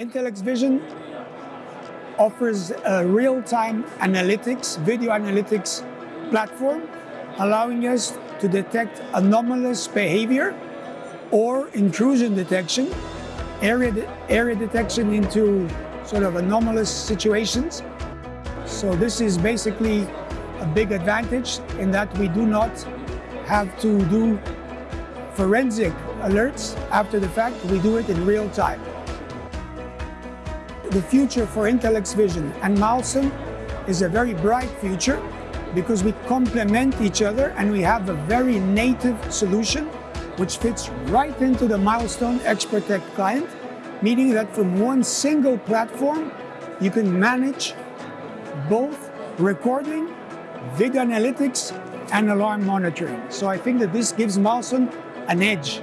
Intelex Vision offers a real-time analytics, video analytics platform, allowing us to detect anomalous behavior or intrusion detection, area, de area detection into sort of anomalous situations. So this is basically a big advantage in that we do not have to do forensic alerts after the fact. We do it in real time. The future for Intelex Vision and Milestone is a very bright future because we complement each other and we have a very native solution which fits right into the Milestone XProtect client, meaning that from one single platform, you can manage both recording, video analytics, and alarm monitoring. So I think that this gives Milestone an edge